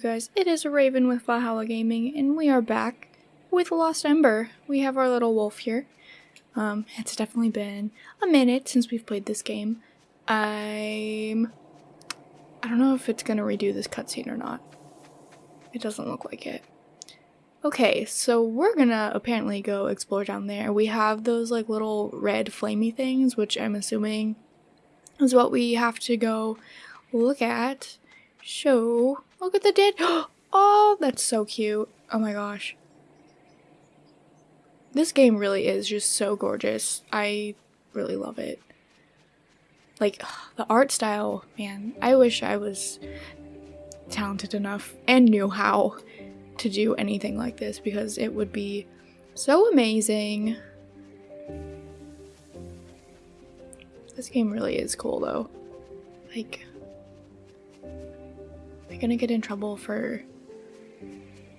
guys? It is Raven with Valhalla Gaming, and we are back with Lost Ember. We have our little wolf here. Um, it's definitely been a minute since we've played this game. I'm... I don't know if it's gonna redo this cutscene or not. It doesn't look like it. Okay, so we're gonna apparently go explore down there. We have those like little red flamey things, which I'm assuming is what we have to go look at. Show. Look at the dead. Oh, that's so cute. Oh my gosh. This game really is just so gorgeous. I really love it. Like, the art style, man. I wish I was talented enough and knew how to do anything like this because it would be so amazing. This game really is cool though. Like, gonna get in trouble for...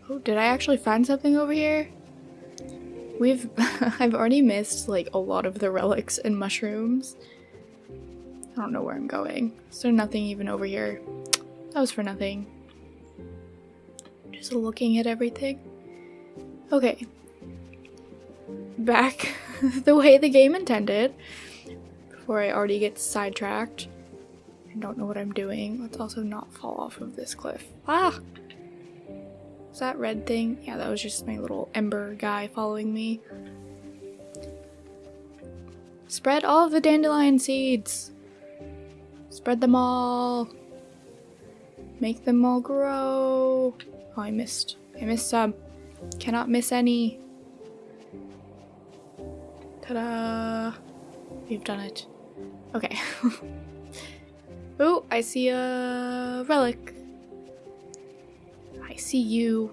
Oh, did I actually find something over here? We've- I've already missed like a lot of the relics and mushrooms. I don't know where I'm going. So nothing even over here? That was for nothing. Just looking at everything. Okay. Back the way the game intended. Before I already get sidetracked. I don't know what I'm doing. Let's also not fall off of this cliff. Ah! Is that red thing? Yeah, that was just my little ember guy following me. Spread all of the dandelion seeds! Spread them all! Make them all grow! Oh, I missed. I missed some. Cannot miss any. Ta-da! We've done it. Okay. oh, I see a relic. I see you.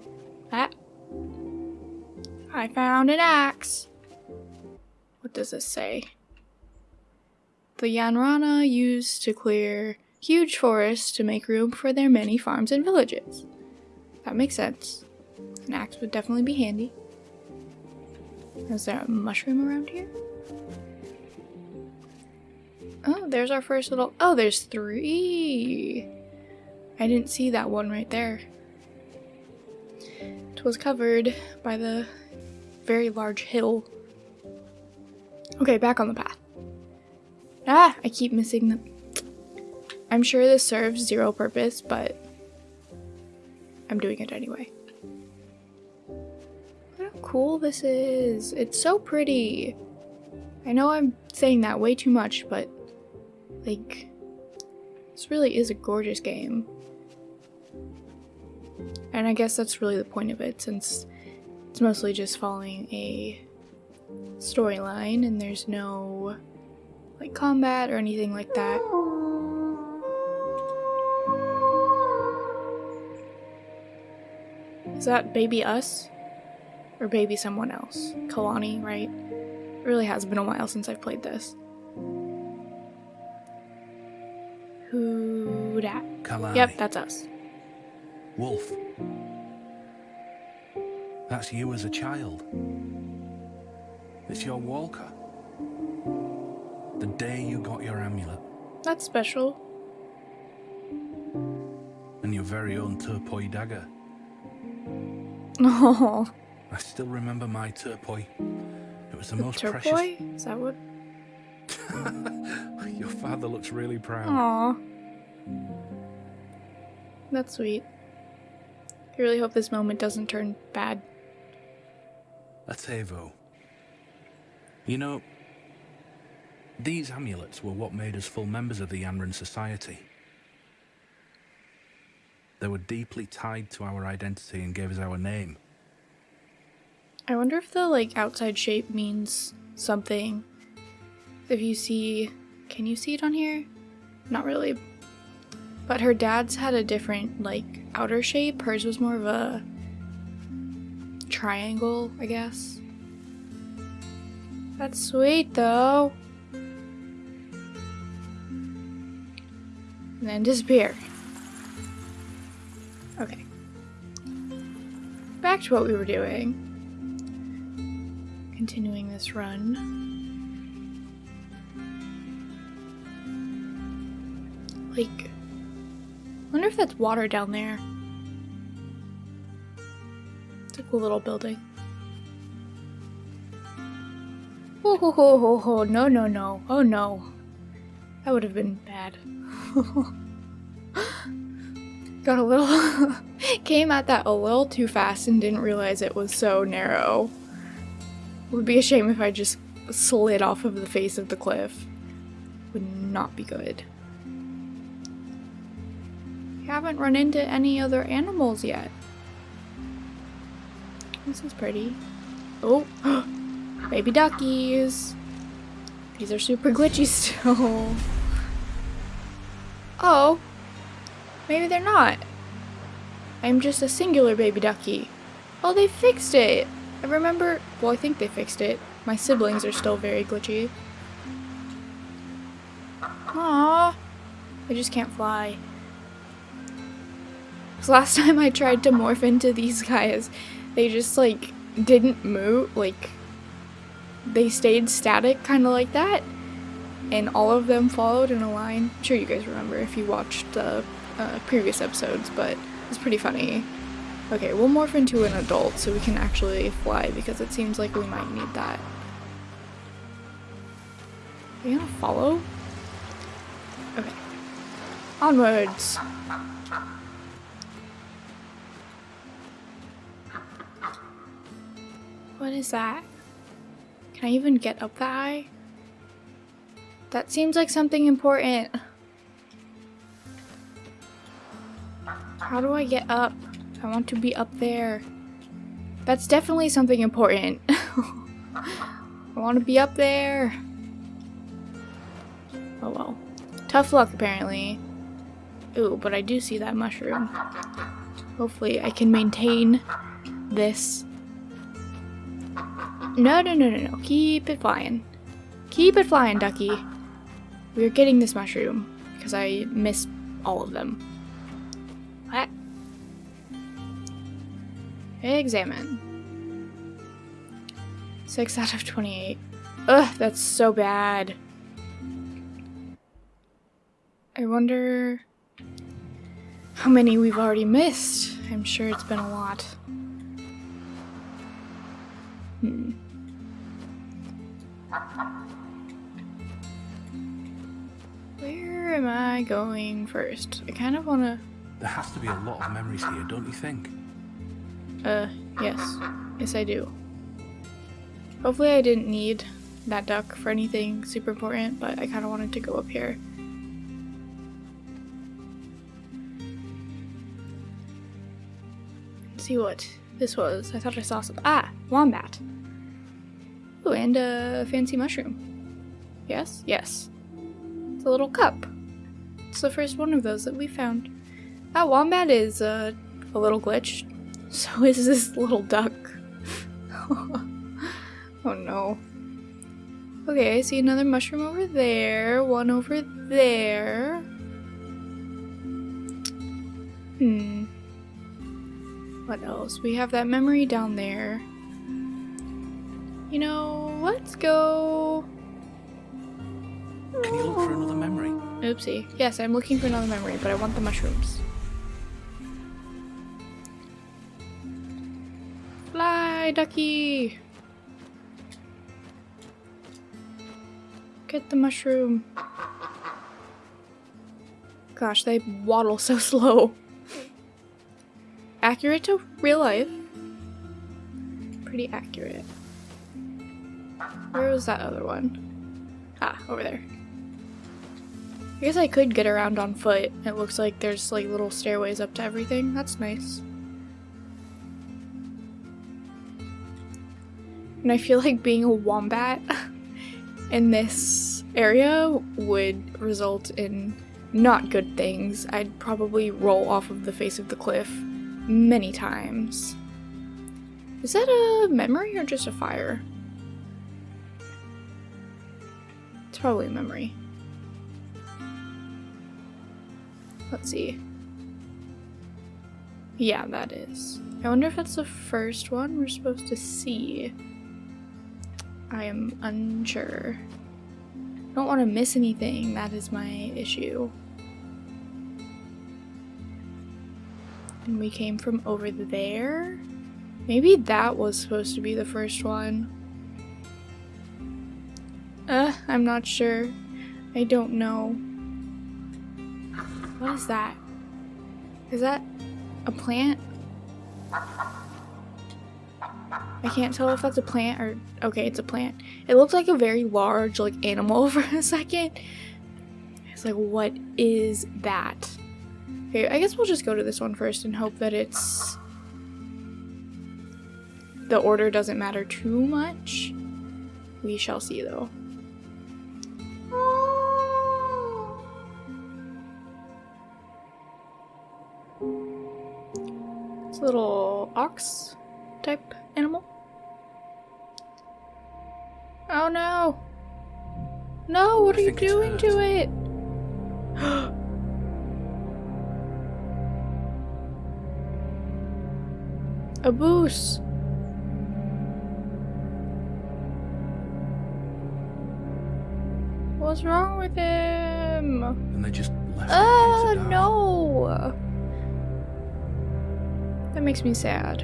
Ah. I found an axe. What does this say? The Yanrana used to clear huge forests to make room for their many farms and villages. That makes sense. An axe would definitely be handy. Is there a mushroom around here? Oh, there's our first little- oh, there's three! I didn't see that one right there. It was covered by the very large hill. Okay, back on the path. Ah, I keep missing them. I'm sure this serves zero purpose, but I'm doing it anyway. Look how cool this is. It's so pretty. I know I'm saying that way too much, but like, this really is a gorgeous game. And I guess that's really the point of it, since it's mostly just following a storyline and there's no like combat or anything like that. Is that baby us? Or baby someone else? Kalani, right? It really has been a while since I've played this. Dat? Kalani. Yep, that's us. Wolf. That's you as a child. It's your walker. The day you got your amulet That's special. and your very own turpoi dagger. Oh, I still remember my turpoi. It was the, the most turquoise? Is that what? your father looks really proud. Aw. That's sweet. I really hope this moment doesn't turn bad. A Tevo. You know, these amulets were what made us full members of the Yanrana Society. They were deeply tied to our identity and gave us our name. I wonder if the like outside shape means something. If you see, can you see it on here? Not really. But her dad's had a different like outer shape. Hers was more of a triangle, I guess. That's sweet though. And then disappear. Okay. Back to what we were doing continuing this run. Like, that's water down there. It's a cool little building. Oh, ho, ho, ho, ho. no, no, no. Oh, no. That would have been bad. Got a little... came at that a little too fast and didn't realize it was so narrow. Would be a shame if I just slid off of the face of the cliff. Would not be good. Haven't run into any other animals yet. This is pretty. Oh, baby duckies. These are super glitchy still. Oh, maybe they're not. I'm just a singular baby ducky. Oh, they fixed it. I remember, well, I think they fixed it. My siblings are still very glitchy. Aww. I just can't fly. Last time I tried to morph into these guys, they just like didn't move, like they stayed static kind of like that. And all of them followed in a line. I'm sure you guys remember if you watched the uh, previous episodes, but it's pretty funny. Okay, we'll morph into an adult so we can actually fly because it seems like we might need that. Are you gonna follow? Okay. Onwards! What is that? Can I even get up that high? That seems like something important. How do I get up? I want to be up there. That's definitely something important. I want to be up there. Oh well. Tough luck, apparently. Ooh, but I do see that mushroom. Hopefully I can maintain this. No, no, no, no, no. Keep it flying. Keep it flying, ducky. We're getting this mushroom because I missed all of them. What? Examine. 6 out of 28. Ugh, that's so bad. I wonder how many we've already missed. I'm sure it's been a lot. Hmm. Where am I going first? I kind of want to... There has to be a lot of memories here, don't you think? Uh, yes. Yes, I do. Hopefully I didn't need that duck for anything super important, but I kind of wanted to go up here. see what this was. I thought I saw some- ah! Wombat! Oh, and a fancy mushroom. Yes? Yes. It's a little cup. It's the first one of those that we found. That wombat is uh, a little glitched. So is this little duck. oh no. Okay, I see another mushroom over there, one over there. Hmm. What else? We have that memory down there. You know, let's go... Can you look for another memory? Oopsie. Yes, I'm looking for another memory, but I want the mushrooms. Fly, ducky! Get the mushroom. Gosh, they waddle so slow. Accurate to real life. Pretty accurate. Where was that other one? Ah, over there. I guess I could get around on foot. It looks like there's like little stairways up to everything. That's nice. And I feel like being a wombat in this area would result in not good things. I'd probably roll off of the face of the cliff many times. Is that a memory or just a fire? It's probably a memory. Let's see. Yeah, that is. I wonder if that's the first one we're supposed to see. I am unsure. I don't want to miss anything, that is my issue. And we came from over there? Maybe that was supposed to be the first one. Uh, I'm not sure. I don't know. What is that? Is that a plant? I can't tell if that's a plant or... Okay, it's a plant. It looked like a very large, like, animal for a second. It's like, what is that? Okay, I guess we'll just go to this one first and hope that it's... The order doesn't matter too much. We shall see, though. Little ox type animal. Oh no! No, what I are you doing to it? A boost. What's wrong with him? And they just left Oh it here ah, die. no! That makes me sad.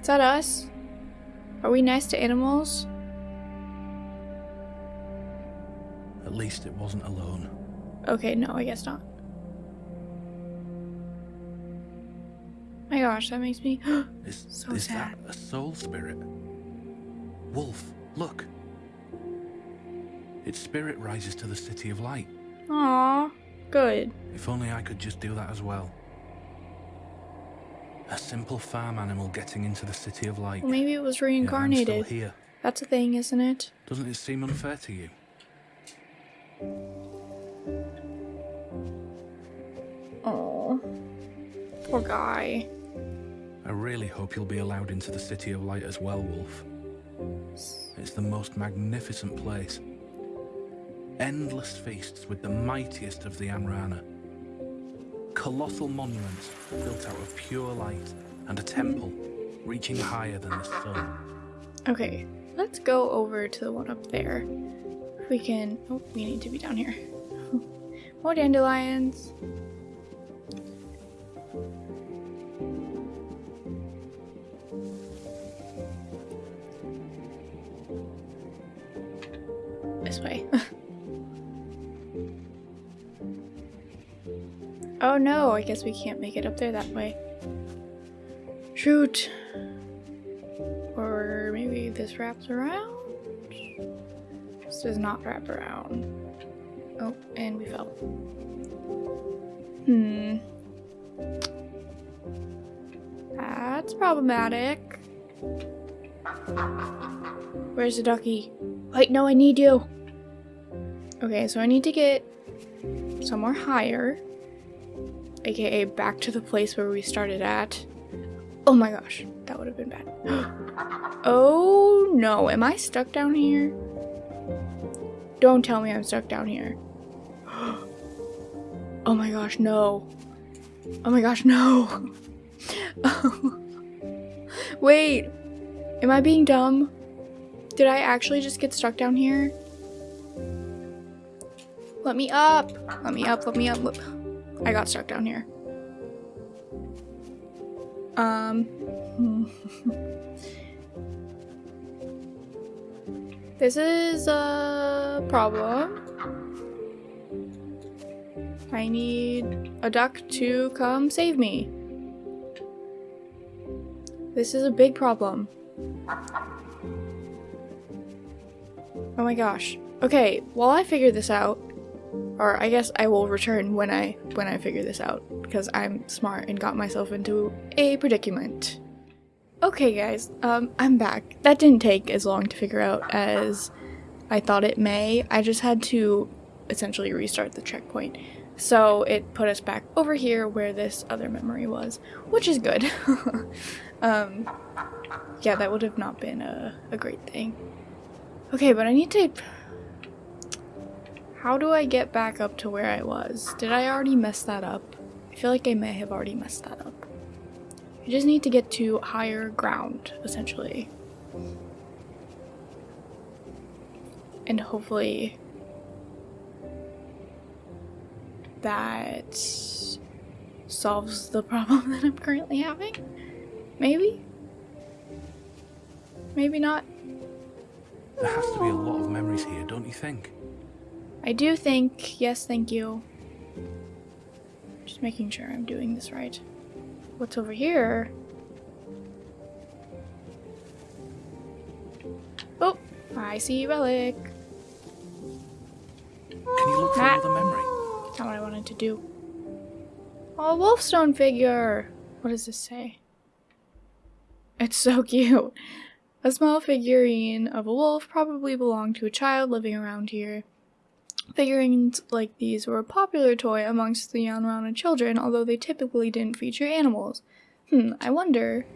Is that us? Are we nice to animals? At least it wasn't alone. Okay, no, I guess not. My gosh, that makes me. Is, So is sad. that a soul spirit? Wolf, look. Its spirit rises to the City of Light. Aw, good. If only I could just do that as well. A simple farm animal getting into the City of Light. Well, maybe it was reincarnated. here. That's a thing, isn't it? Doesn't it seem unfair to you? Oh, poor guy. I really hope you'll be allowed into the City of Light as well, Wolf. It's the most magnificent place. Endless feasts with the mightiest of the Yanrana. Colossal monuments built out of pure light and a temple reaching higher than the sun. Okay, let's go over to the one up there. We can. Oh, we need to be down here. More dandelions. Oh no, I guess we can't make it up there that way. Shoot. Or maybe this wraps around? This does not wrap around. Oh, and we fell. Hmm. That's problematic. Where's the ducky? Wait, no, I need you. Okay, so I need to get somewhere higher. AKA back to the place where we started at. Oh my gosh, that would have been bad. oh no, am I stuck down here? Don't tell me I'm stuck down here. oh my gosh, no. Oh my gosh, no. Wait, am I being dumb? Did I actually just get stuck down here? Let me up. Let me up, let me up. Let- I got stuck down here. Um. this is a problem. I need a duck to come save me. This is a big problem. Oh my gosh. Okay, while I figure this out, or I guess I will return when I when I figure this out because I'm smart and got myself into a predicament. Okay, guys, um, I'm back. That didn't take as long to figure out as I thought it may. I just had to essentially restart the checkpoint. So it put us back over here where this other memory was, which is good. um, yeah, that would have not been a, a great thing. Okay, but I need to how do I get back up to where I was? Did I already mess that up? I feel like I may have already messed that up. I just need to get to higher ground, essentially. And hopefully that solves the problem that I'm currently having. Maybe? Maybe not. There has to be a lot of memories here, don't you think? I do think, yes, thank you. Just making sure I'm doing this right. What's over here? Oh, I see relic. Can you look for Ah. another memory? Not what I wanted to do. Oh, Wolfstone figure! What does this say? It's so cute. A small figurine of a wolf probably belonged to a child living around here. Figurines like these were a popular toy amongst the Yanrana children, although they typically didn't feature animals. Hmm, I wonder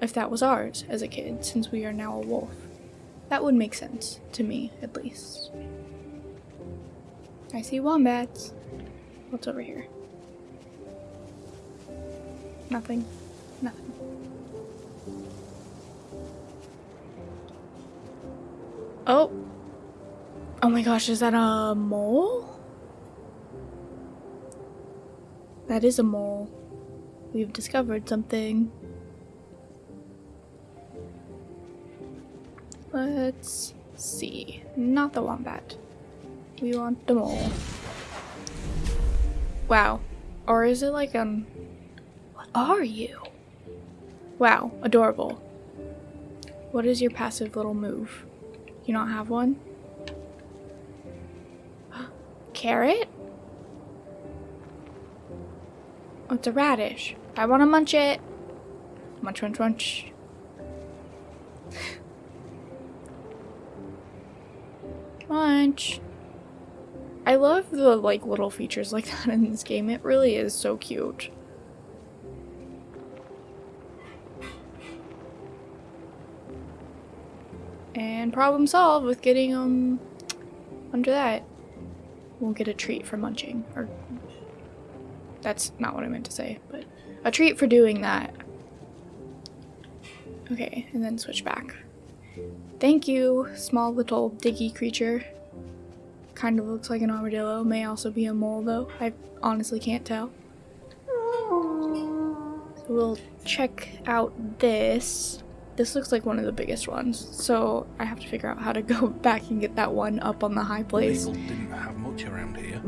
if that was ours as a kid, since we are now a wolf. That would make sense, to me at least. I see wombats. What's over here? Nothing. Nothing. Oh. Oh my gosh, is that a mole? That is a mole. We've discovered something. Let's see. Not the wombat. We want the mole. Wow. Or is it like um What are you? Wow, adorable. What is your passive little move? You don't have one? Carrot? Oh, it's a radish. I want to munch it. Munch, munch, munch. munch. I love the like little features like that in this game. It really is so cute. And problem solved with getting um under that. Won't get a treat for munching. Or that's not what I meant to say, but a treat for doing that. Okay, and then switch back. Thank you, small little diggy creature. Kind of looks like an armadillo. May also be a mole though. I honestly can't tell. So we'll check out this. This looks like one of the biggest ones, so I have to figure out how to go back and get that one up on the high place. Around here.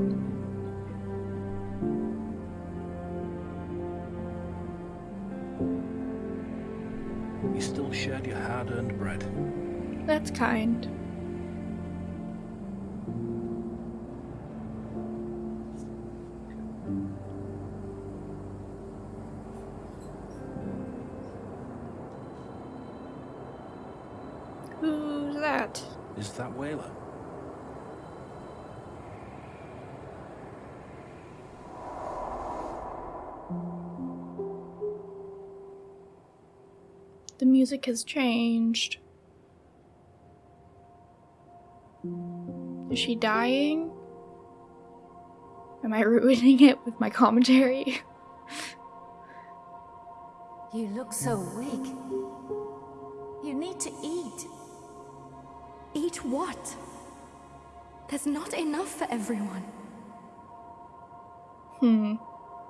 You still shared your hard-earned bread. That's kind. Music has changed. Is she dying? Am I ruining it with my commentary? You look so weak. You need to eat. Eat what? There's not enough for everyone. Hmm.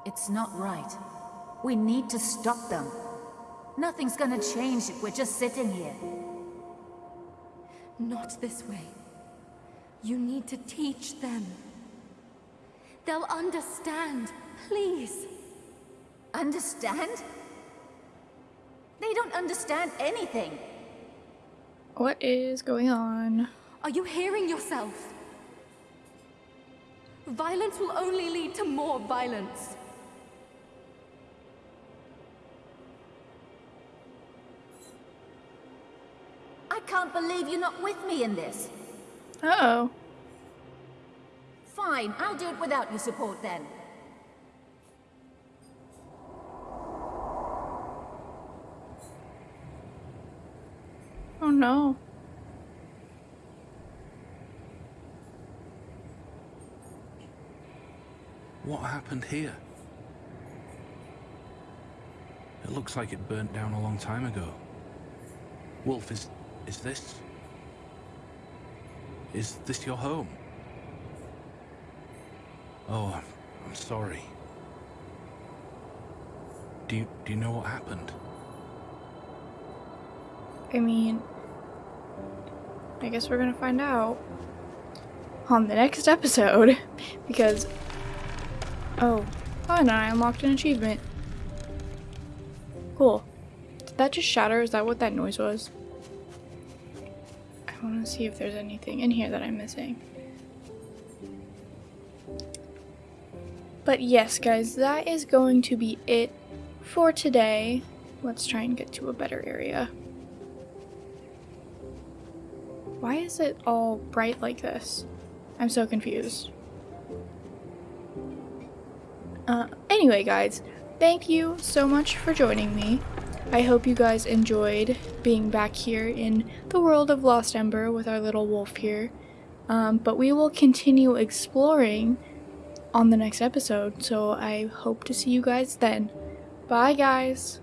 It's not right. We need to stop them. Nothing's gonna change if we're just sitting here. Not this way. You need to teach them. They'll understand. Please. Understand? They don't understand anything. What is going on? Are you hearing yourself? Violence will only lead to more violence. Can't believe you're not with me in this. Uh oh. Fine, I'll do it without your support then. Oh no. What happened here? It looks like it burnt down a long time ago. Wolf, is... is this... Is this your home? Oh, I'm I'm sorry. Do you, do you know what happened? I mean, I guess we're gonna find out on the next episode because. Oh. Oh, and I unlocked an achievement. Cool. Did that just shatter? Is that what that noise was? See if there's anything in here that I'm missing. But yes, guys, that is going to be it for today. Let's try and get to a better area. Why is it all bright like this? I'm so confused. Uh, anyway, guys, thank you so much for joining me. I hope you guys enjoyed being back here in the world of Lost Ember with our little wolf here. Um, but we will continue exploring on the next episode, so I hope to see you guys then. Bye, guys!